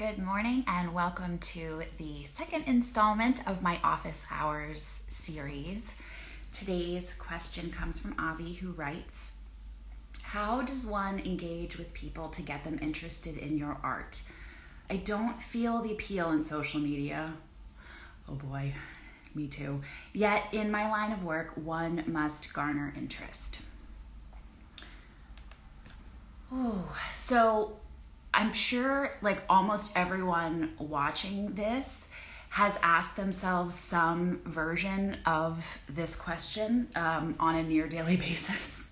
Good morning, and welcome to the second installment of my Office Hours series. Today's question comes from Avi, who writes How does one engage with people to get them interested in your art? I don't feel the appeal in social media. Oh boy, me too. Yet, in my line of work, one must garner interest. Oh, so I'm sure like almost everyone watching this has asked themselves some version of this question um, on a near daily basis.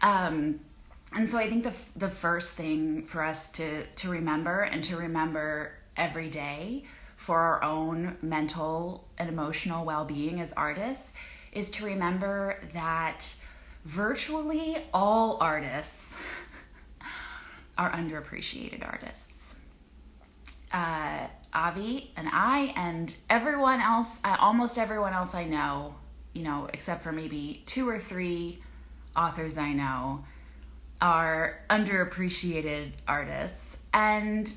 um, and so I think the, the first thing for us to, to remember and to remember every day for our own mental and emotional well being as artists is to remember that virtually all artists are underappreciated artists. Uh, Avi and I and everyone else, uh, almost everyone else I know, you know, except for maybe two or three authors I know, are underappreciated artists. And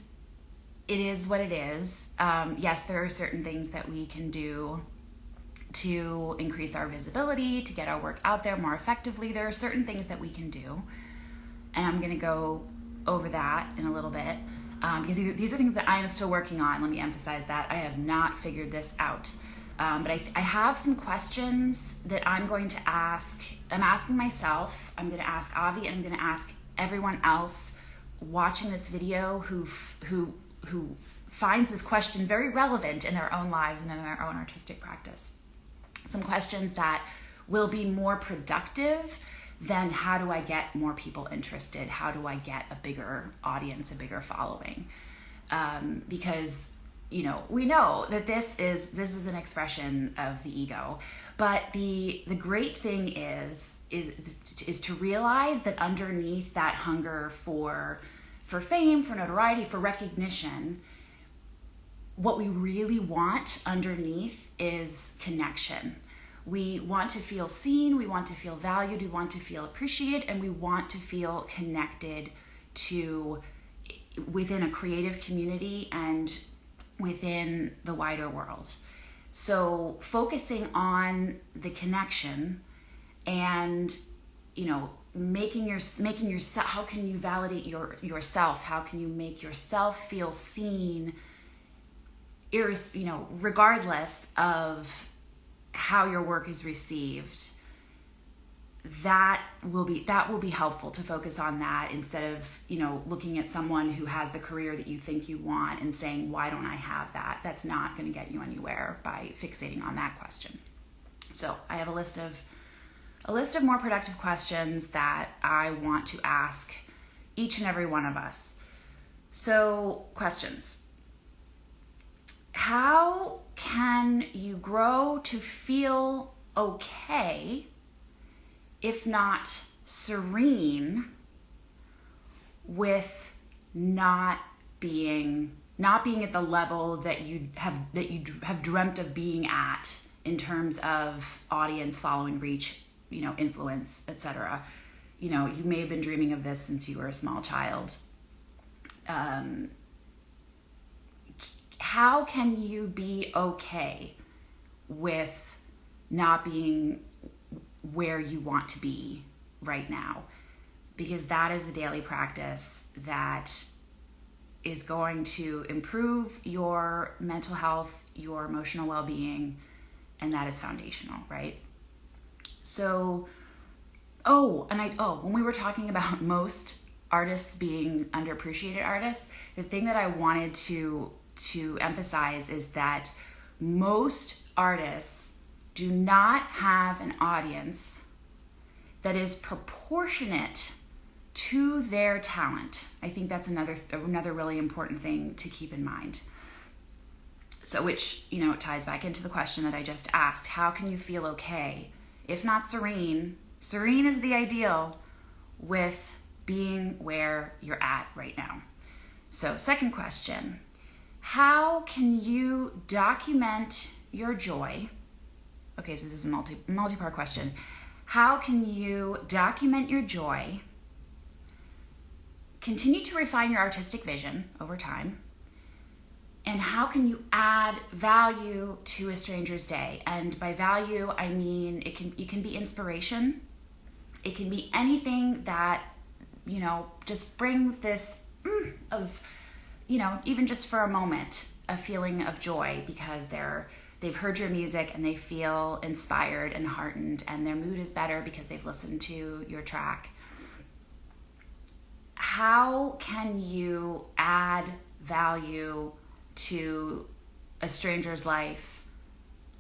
it is what it is. Um, yes, there are certain things that we can do to increase our visibility, to get our work out there more effectively. There are certain things that we can do. And I'm going to go over that in a little bit um, because these are things that I am still working on. Let me emphasize that I have not figured this out. Um, but I, I have some questions that I'm going to ask. I'm asking myself, I'm going to ask Avi, and I'm going to ask everyone else watching this video who who who finds this question very relevant in their own lives and in their own artistic practice. Some questions that will be more productive then how do I get more people interested? How do I get a bigger audience, a bigger following? Um, because you know we know that this is this is an expression of the ego, but the the great thing is is is to realize that underneath that hunger for for fame, for notoriety, for recognition, what we really want underneath is connection we want to feel seen, we want to feel valued, we want to feel appreciated, and we want to feel connected to within a creative community and within the wider world. So focusing on the connection and you know making your making yourself how can you validate your yourself how can you make yourself feel seen iris you know regardless of how your work is received that will be that will be helpful to focus on that instead of you know looking at someone who has the career that you think you want and saying why don't i have that? That's not going to get you anywhere by fixating on that question. So i have a list of a list of more productive questions that i want to ask each and every one of us. So questions how can you grow to feel okay, if not serene, with not being not being at the level that you have that you have dreamt of being at in terms of audience following reach you know influence etc you know you may have been dreaming of this since you were a small child. Um, how can you be okay with not being where you want to be right now? Because that is a daily practice that is going to improve your mental health, your emotional well being, and that is foundational, right? So, oh, and I, oh, when we were talking about most artists being underappreciated artists, the thing that I wanted to to emphasize is that most artists do not have an audience that is proportionate to their talent. I think that's another another really important thing to keep in mind. So which, you know, ties back into the question that I just asked. How can you feel okay if not serene? Serene is the ideal with being where you're at right now. So, second question how can you document your joy? Okay, so this is a multi multi-part question. How can you document your joy? Continue to refine your artistic vision over time and how can you add value to a stranger's day? And by value, I mean it can it can be inspiration. It can be anything that you know just brings this mm, of you know even just for a moment a feeling of joy because they're they've heard your music and they feel inspired and heartened and their mood is better because they've listened to your track. How can you add value to a stranger's life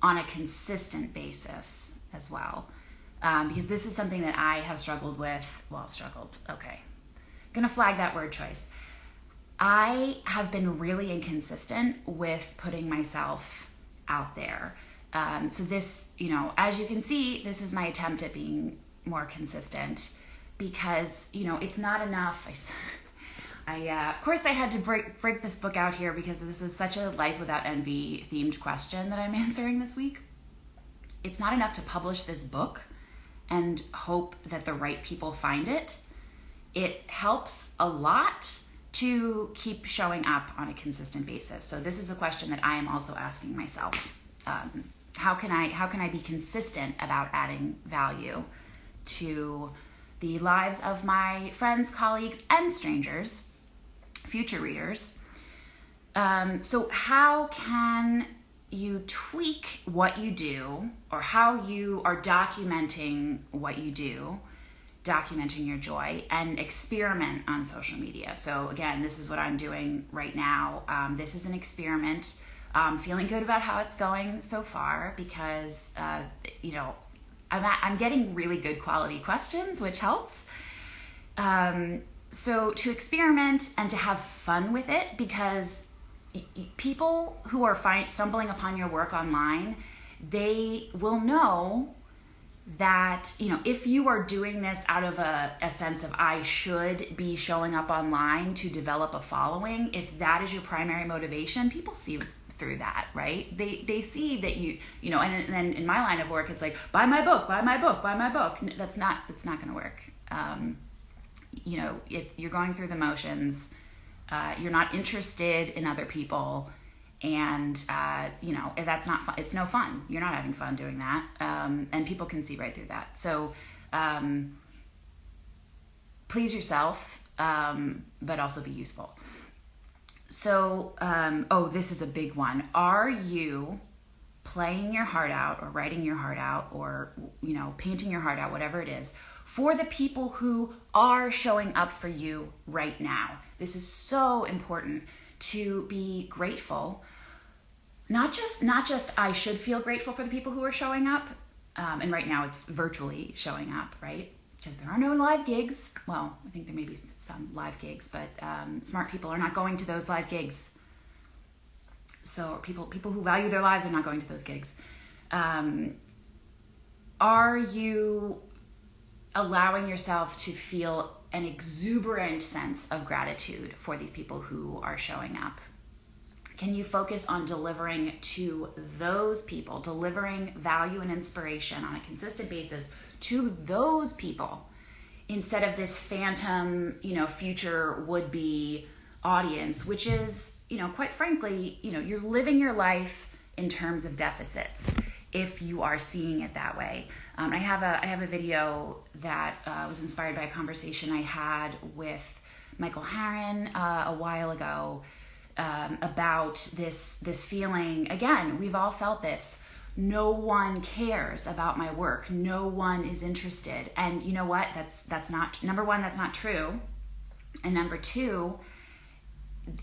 on a consistent basis as well? Um, because this is something that i have struggled with well struggled okay. Gonna flag that word choice I have been really inconsistent with putting myself out there. Um, so, this, you know, as you can see, this is my attempt at being more consistent because, you know, it's not enough. I, I uh, of course, I had to break, break this book out here because this is such a life without envy themed question that I'm answering this week. It's not enough to publish this book and hope that the right people find it. It helps a lot to keep showing up on a consistent basis. So this is a question that I am also asking myself. Um, how can I how can I be consistent about adding value to the lives of my friends, colleagues, and strangers, future readers? Um, so how can you tweak what you do or how you are documenting what you do documenting your joy and experiment on social media. So, again, this is what I'm doing right now. Um, this is an experiment. Um, feeling good about how it's going so far because, uh, you know, I'm, at, I'm getting really good quality questions, which helps. Um, so, to experiment and to have fun with it because people who are stumbling upon your work online, they will know that you know if you are doing this out of a, a sense of i should be showing up online to develop a following if that is your primary motivation people see through that right? They they see that you you know and, then in my line of work it's like buy my book buy my book buy my book. That's not that's not going to work. Um, you know if you're going through the motions uh, you're not interested in other people and uh, you know that's not fun it's no fun. You're not having fun doing that. Um, and people can see right through that. So um, please yourself um, but also be useful. So um, oh this is a big one. Are you playing your heart out or writing your heart out or you know painting your heart out whatever it is for the people who are showing up for you right now? This is so important to be grateful. Not just not just i should feel grateful for the people who are showing up um, and right now it's virtually showing up right? Because there are no live gigs. Well i think there may be some live gigs but um, smart people are not going to those live gigs. So people people who value their lives are not going to those gigs. Um, are you allowing yourself to feel an exuberant sense of gratitude for these people who are showing up can you focus on delivering to those people, delivering value and inspiration on a consistent basis to those people instead of this phantom, you know, future would be audience, which is, you know, quite frankly, you know, you're living your life in terms of deficits if you are seeing it that way. Um, I have a I have a video that uh, was inspired by a conversation I had with Michael Harron uh, a while ago um, about this this feeling. Again, we've all felt this. No one cares about my work. No one is interested. And you know what? That's that's not number one. That's not true. And number two,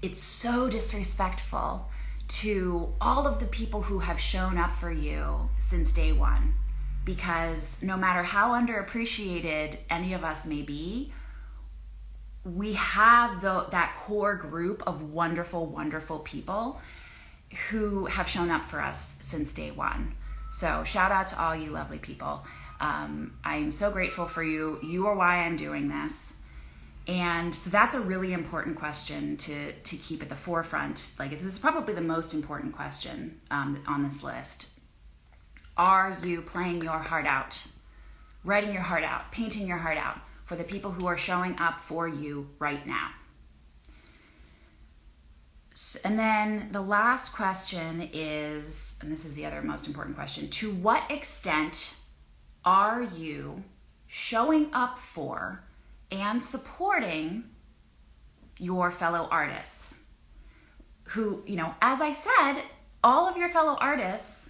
it's so disrespectful to all of the people who have shown up for you since day one. Because no matter how underappreciated any of us may be, we have the, that core group of wonderful, wonderful people who have shown up for us since day one. So, shout out to all you lovely people. Um, I'm so grateful for you. You are why I'm doing this. And so that's a really important question to, to keep at the forefront. Like, this is probably the most important question um, on this list. Are you playing your heart out, writing your heart out, painting your heart out? for the people who are showing up for you right now. And then the last question is, and this is the other most important question to what extent are you showing up for and supporting your fellow artists? Who, you know, as I said, all of your fellow artists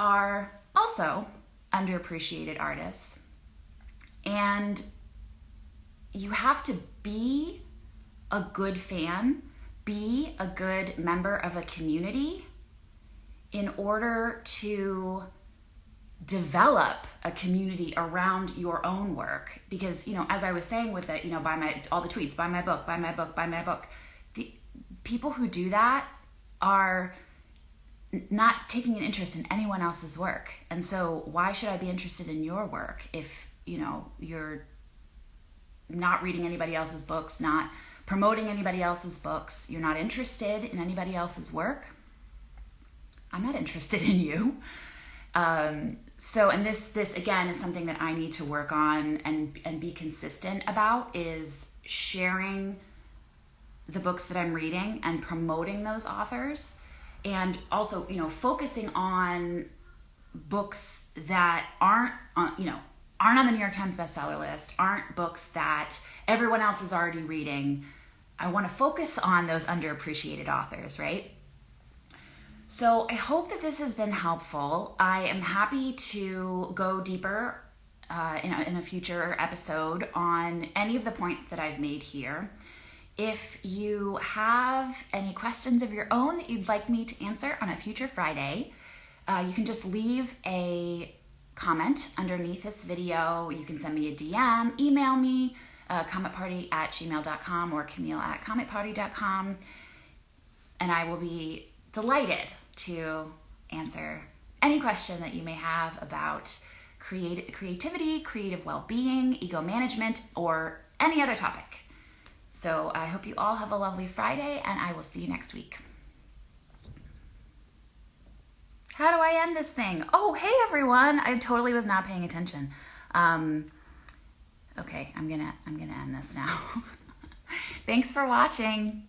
are also underappreciated artists. And you have to be a good fan, be a good member of a community in order to develop a community around your own work because you know as i was saying with it you know buy my all the tweets buy my book buy my book buy my book the people who do that are not taking an interest in anyone else's work. And so why should i be interested in your work if you know you're not reading anybody else's books not promoting anybody else's books you're not interested in anybody else's work? I'm not interested in you. Um, so and this this again is something that i need to work on and and be consistent about is sharing the books that i'm reading and promoting those authors and also you know focusing on books that aren't on you know aren't on the new york times bestseller list aren't books that everyone else is already reading i want to focus on those underappreciated authors right so I hope that this has been helpful. I am happy to go deeper uh, in, a, in a future episode on any of the points that I've made here. If you have any questions of your own that you'd like me to answer on a future Friday, uh, you can just leave a comment underneath this video. You can send me a DM, email me, uh, cometparty at gmail.com or camille at cometparty.com, and I will be delighted to answer any question that you may have about create, creativity, creative well being, ego management, or any other topic. So I hope you all have a lovely Friday, and I will see you next week. How do I end this thing? Oh, hey everyone! I totally was not paying attention. Um, okay, I'm gonna I'm gonna end this now. Thanks for watching.